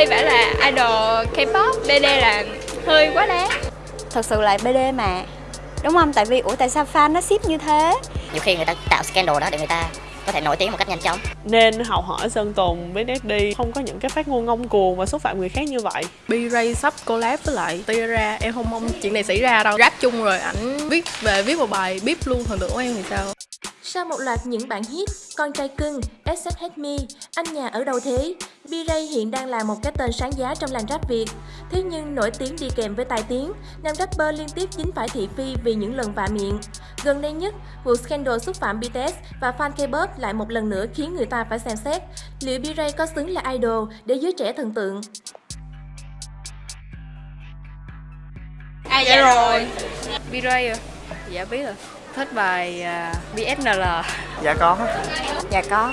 V-Ray phải là idol K-pop, BD là hơi quá đáng. Thật sự là BD mà. Đúng không? Tại vì ủa tại sao fan nó ship như thế? Nhiều khi người ta tạo scandal đó để người ta có thể nổi tiếng một cách nhanh chóng. Nên học hỏi Sơn Tùng với Neddy không có những cái phát ngôn ngông cuồng và xúc phạm người khác như vậy. B-Ray sắp collab với lại Tira em không mong chuyện này xảy ra đâu. Rap chung rồi ảnh viết về viết một bài bíp luôn thần tượng của em thì sao sau một loạt những bản hit, Con trai cưng, SS Hate Me, Anh nhà ở đâu thế, B-Ray hiện đang là một cái tên sáng giá trong làng rap Việt. Thế nhưng nổi tiếng đi kèm với tài tiếng, nam rapper liên tiếp dính phải thị phi vì những lần vạ miệng. Gần đây nhất, vụ scandal xúc phạm BTS và fan K-pop lại một lần nữa khiến người ta phải xem xét liệu B-Ray có xứng là idol để giới trẻ thần tượng. À dạ rồi B-Ray à? Dạ biết rồi thích bài uh, BSNL Dạ có. Dạ có.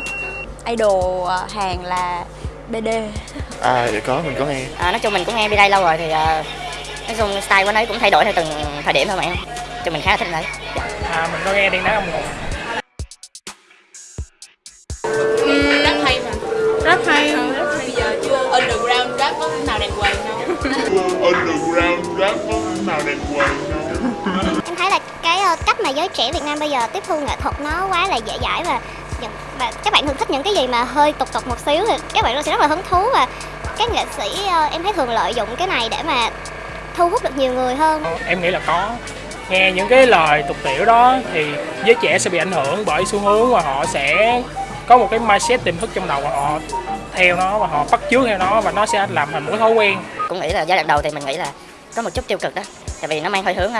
Idol à, hàng là BD À dạ có, mình có nghe. À, Nói chung mình cũng nghe B-Ray lâu rồi thì uh, Nói chung style của nó cũng thay đổi theo từng thời điểm thôi mà em. Cho mình khá là thích đấy À mình có nghe điên đá âm ừ, Rất hay mà. Rất hay. Bây giờ chưa underground rap có nào đẹp quầy đâu. Underground rap có nào đẹp quầy đâu. Em thấy là cái ờ, cách mà giới trẻ Việt Nam bây giờ tiếp thu nghệ thuật nó quá là dễ dãi và và các bạn thường thích những cái gì mà hơi tục tục một xíu thì các bạn sẽ rất là hứng thú và các nghệ sĩ ờ, em thấy thường lợi dụng cái này để mà thu hút được nhiều người hơn. Em nghĩ là có. Nghe những cái lời tục tiểu đó thì giới trẻ sẽ bị ảnh hưởng bởi xu hướng và họ sẽ có một cái mindset tiềm thức trong đầu và họ theo nó và họ bắt chước theo nó và nó sẽ làm thành một cái thói quen. Cũng nghĩ là giai đoạn đầu thì mình nghĩ là có một chút tiêu cực đó tại vì nó mang hơi hướng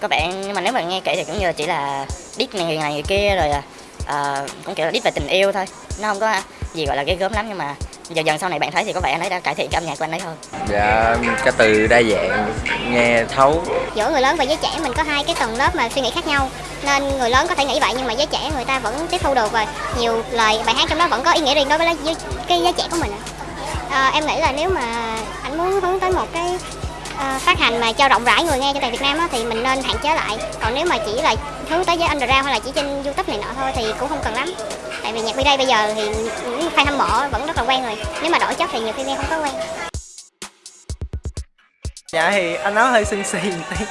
các bạn nhưng mà nếu mà nghe kể thì cũng như là chỉ là đít này người này người kia rồi uh, cũng kiểu là đít về tình yêu thôi. Nó không có gì gọi là ghê gớm lắm nhưng mà dần dần sau này bạn thấy thì có vẻ anh ấy đã cải thiện cái âm nhạc của anh ấy hơn. Dạ cái từ đa dạng nghe thấu. Giữa người lớn và giới trẻ mình có hai cái tầng lớp mà suy nghĩ khác nhau. Nên người lớn có thể nghĩ vậy nhưng mà giới trẻ người ta vẫn tiếp thu được và nhiều lời bài hát trong đó vẫn có ý nghĩa riêng đối với cái giới trẻ của mình. À, em nghĩ là nếu mà anh muốn hướng tới một cái uh, phát hành mà cho rộng rãi người nghe trên toàn Việt Nam á, thì mình nên hạn chế lại. Còn nếu mà chỉ là hướng tới giới underground hay là chỉ trên YouTube này nọ thôi thì cũng không cần lắm. Tại vì nhạc B-Day bây giờ thì những fan hâm mộ vẫn rất là quen rồi. Nếu mà đổi chất thì nhiều khi nghe không có quen. Dạ thì anh nói hơi xinh xì tí.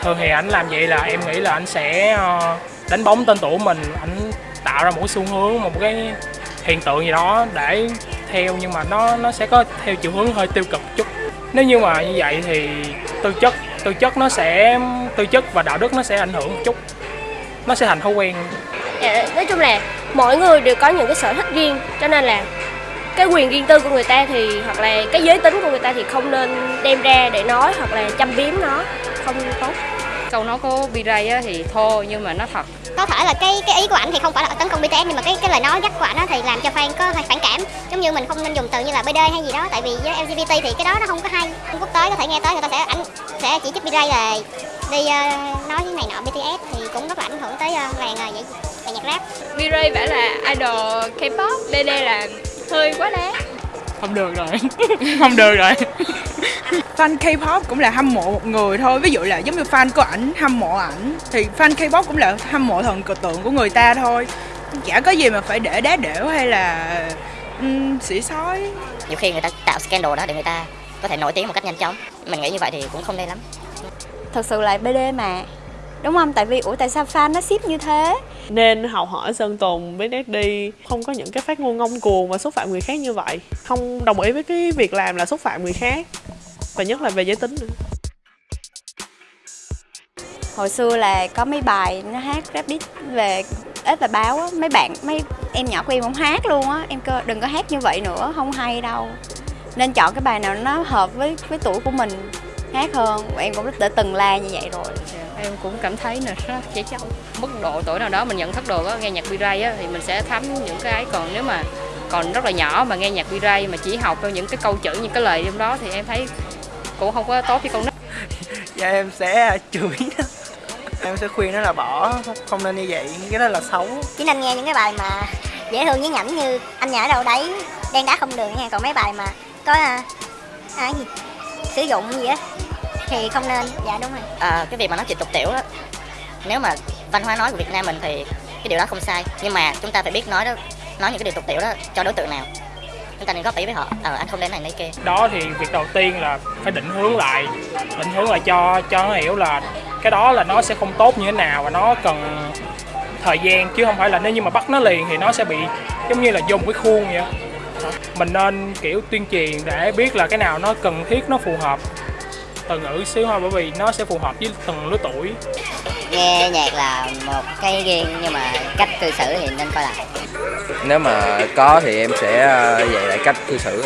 Thường thì anh làm vậy là em nghĩ là anh sẽ ờ, đánh bóng tên tuổi mình. Anh tạo ra một xu hướng một cái hiện tượng gì đó để theo nhưng mà nó nó sẽ có theo chiều hướng hơi tiêu cực chút nếu như mà như vậy thì tư chất tư chất nó sẽ tư chất và đạo đức nó sẽ ảnh hưởng một chút. Nó sẽ thành thói quen. Dạ, nói chung là mỗi người đều có những cái sở thích riêng cho nên là cái quyền riêng tư của người ta thì hoặc là cái giới tính của người ta thì không nên đem ra để nói hoặc là châm biếm nó không tốt câu nói của B-Ray thì thô nhưng mà nó thật. Có thể là cái cái ý của ảnh thì không phải là tấn công BTS nhưng mà cái cái lời nói dắt của ảnh thì làm cho fan có phản cảm. Giống như mình không nên dùng từ như là BD hay gì đó tại vì với LGBT thì cái đó nó không có hay. Quốc tế có thể nghe tới người ta sẽ ảnh sẽ chỉ trích B-Ray là đi uh, nói cái này nọ BTS thì cũng rất là ảnh hưởng tới uh, làng uh, vậy làng nhạc rap. B-Ray phải là idol K-pop BD là hơi quá đáng. Không được rồi. Không được rồi fan K-pop cũng là hâm mộ một người thôi. Ví dụ là giống như fan của ảnh hâm mộ ảnh thì fan K-pop cũng là hâm mộ thần cờ tượng của người ta thôi. Chả có gì mà phải để đá đểu hay là um, xỉ sói. Nhiều khi người ta tạo scandal đó để người ta có thể nổi tiếng một cách nhanh chóng. Mình nghĩ như vậy thì cũng không nên lắm. Thật sự là BD mà. Đúng không? Tại vì ủa tại sao fan nó ship như thế? Nên học hỏi sơn tùng với Daddy không có những cái phát ngôn ngông cuồng và xúc phạm người khác như vậy. Không đồng ý với cái việc làm là xúc phạm người khác và nhất là về giới tính nữa. Hồi xưa là có mấy bài nó hát rap diss về ếch và báo á. Mấy bạn mấy em nhỏ của em không hát luôn á. Em cơ đừng có hát như vậy nữa không hay đâu. Nên chọn cái bài nào nó hợp với với tuổi của mình hát hơn. Em cũng đã từng la như vậy rồi. Yeah, dạ, em cũng cảm thấy là rất trẻ trâu mức độ tuổi nào đó mình nhận thức được á nghe nhạc B-Ray á thì mình sẽ thấm những cái còn nếu mà còn rất là nhỏ mà nghe nhạc B-Ray mà chỉ học theo những cái câu chữ những cái lời trong đó thì em thấy cũng không có tốt cho con nít. Dạ em sẽ chửi em sẽ khuyên nó là bỏ không nên như vậy cái đó là xấu. Chỉ nên nghe những cái bài mà dễ thương nhí nhảnh như anh nhà ở đâu đấy đen đá không đường nha. Còn mấy bài mà có à, à gì? Sử dụng gì á thì không nên. Dạ đúng rồi. À, cái việc mà nói chuyện tục tiểu đó nếu mà văn hóa nói của Việt Nam mình thì cái điều đó không sai. Nhưng mà chúng ta phải biết nói đó nói những cái điều tục tiểu đó cho đối tượng nào chúng ta nên góp ý với họ. Ờ anh không nên này này kia. Đó thì việc đầu tiên là phải định hướng lại định hướng lại cho cho nó hiểu là cái đó là nó sẽ không tốt như thế nào và nó cần thời gian chứ không phải là nếu như mà bắt nó liền thì nó sẽ bị giống như là một cái khuôn vậy mình nên kiểu tuyên truyền để biết là cái nào nó cần thiết nó phù hợp. Từ ngữ xíu thôi bởi vì nó sẽ phù hợp với từng lứa tuổi. Nghe nhạc là một cái riêng nhưng mà cách cư xử thì nên coi lại nếu mà có thì em sẽ à, dạy lại cách cư xử.